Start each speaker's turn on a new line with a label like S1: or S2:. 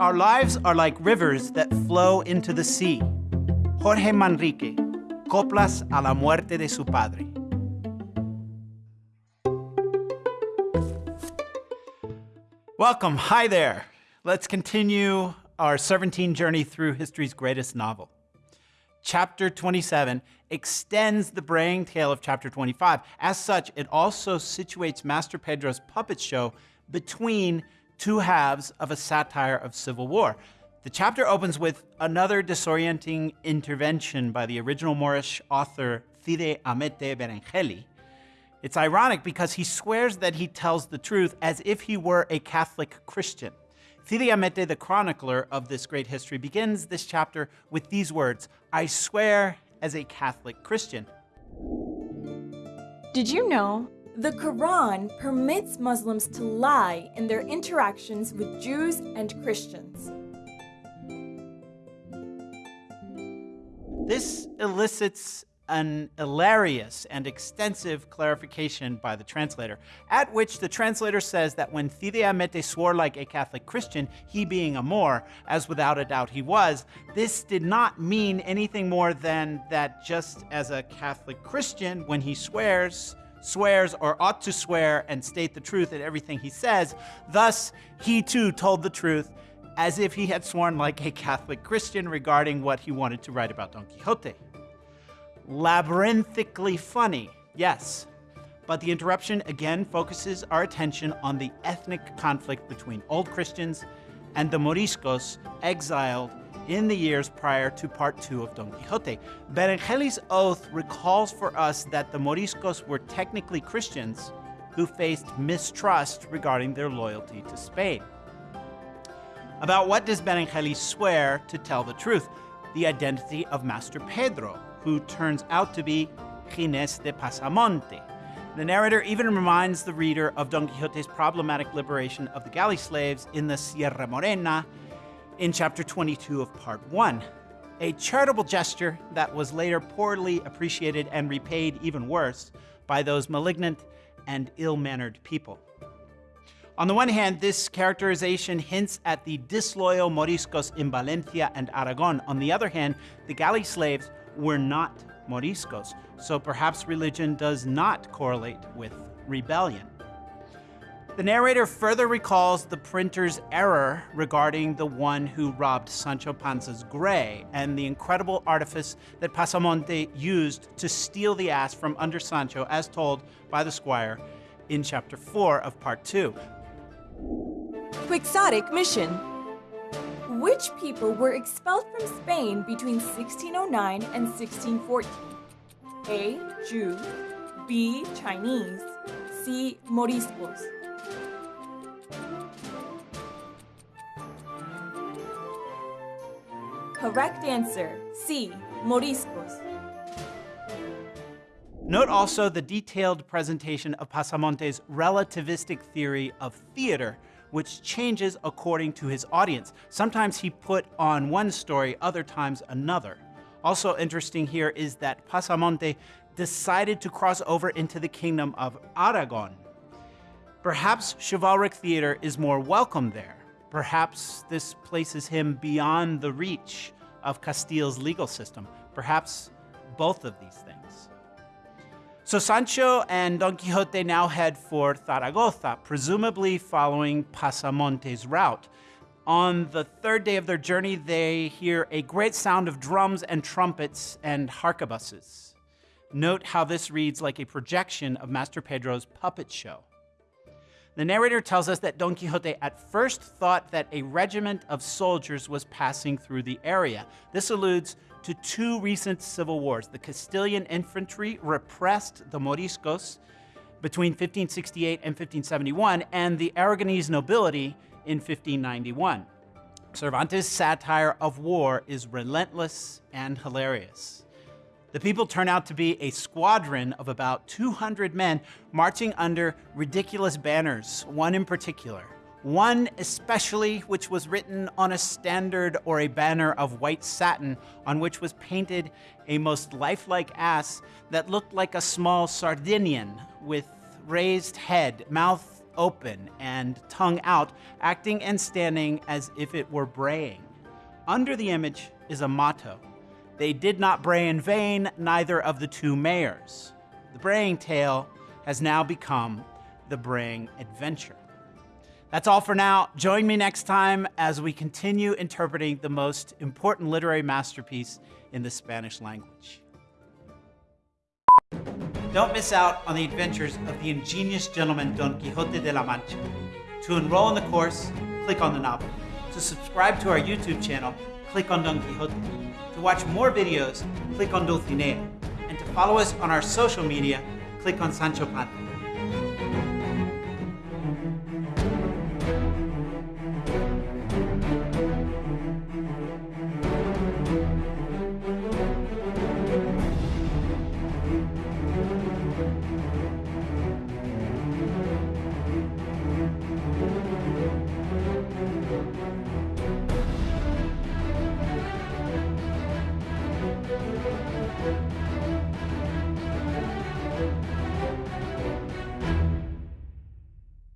S1: Our lives are like rivers that flow into the sea. Jorge Manrique, Coplas a la muerte de su padre. Welcome, hi there. Let's continue our Serpentine journey through history's greatest novel. Chapter 27 extends the braying tale of chapter 25. As such, it also situates Master Pedro's puppet show between two halves of a satire of civil war. The chapter opens with another disorienting intervention by the original Moorish author Cide Hamete Benengeli. It's ironic because he swears that he tells the truth as if he were a Catholic Christian. Cide Hamete, the chronicler of this great history, begins this chapter with these words, I swear as a Catholic Christian.
S2: Did you know the Quran permits Muslims to lie in their interactions with Jews and Christians?
S1: This elicits an hilarious and extensive clarification by the translator, at which the translator says that when Cide Hamete swore like a Catholic Christian, he being a Moor, as without a doubt he was, this did not mean anything more than that just as a Catholic Christian, when he swears, swears or ought to swear and state the truth in everything he says, thus he too told the truth as if he had sworn like a Catholic Christian regarding what he wanted to write about Don Quixote labyrinthically funny, yes. But the interruption again focuses our attention on the ethnic conflict between Old Christians and the Moriscos exiled in the years prior to part two of Don Quixote. Benengeli's oath recalls for us that the Moriscos were technically Christians who faced mistrust regarding their loyalty to Spain. About what does Benengeli swear to tell the truth? The identity of Master Pedro, who turns out to be Gines de Pasamonte. The narrator even reminds the reader of Don Quixote's problematic liberation of the galley slaves in the Sierra Morena in chapter 22 of part 1. A charitable gesture that was later poorly appreciated and repaid even worse by those malignant and ill-mannered people. On the one hand, this characterization hints at the disloyal Moriscos in Valencia and Aragon. On the other hand, the galley slaves were not Moriscos, so perhaps religion does not correlate with rebellion. The narrator further recalls the printer's error regarding the one who robbed Sancho Panza's gray and the incredible artifice that Pasamonte used to steal the ass from under Sancho as told by the squire in chapter 4 of part 2.
S2: Quixotic mission which people were expelled from Spain between 1609 and 1614? A. Jew B. Chinese C. Moriscos Correct answer C. Moriscos
S1: Note also the detailed presentation of Pasamonte's relativistic theory of theater, which changes according to his audience. Sometimes he put on one story, other times another. Also interesting here is that Pasamonte decided to cross over into the kingdom of Aragon. Perhaps chivalric theater is more welcome there. Perhaps this places him beyond the reach of Castile's legal system. Perhaps both of these things. So Sancho and Don Quixote now head for Zaragoza, presumably following Pasamonte's route. On the third day of their journey, they hear a great sound of drums and trumpets and harquebuses. Note how this reads like a projection of Master Pedro's puppet show. The narrator tells us that Don Quixote at first thought that a regiment of soldiers was passing through the area. This alludes to two recent civil wars. The Castilian infantry repressed the Moriscos between 1568 and 1571, and the Aragonese nobility in 1591. Cervantes' satire of war is relentless and hilarious. The people turn out to be a squadron of about 200 men marching under ridiculous banners, one in particular. One especially, which was written on a standard or a banner of white satin, on which was painted a most lifelike ass that looked like a small Sardinian with raised head, mouth open and tongue out, acting and standing as if it were braying. Under the image is a motto They did not bray in vain, neither of the two mayors. The braying tale has now become the braying adventure. That's all for now. Join me next time as we continue interpreting the most important literary masterpiece in the Spanish language. Don't miss out on the adventures of the ingenious gentleman Don Quixote de la Mancha. To enroll in the course, click on the novel. To subscribe to our YouTube channel, click on Don Quixote. To watch more videos, click on Dulcinea. And to follow us on our social media, click on Sancho Panza.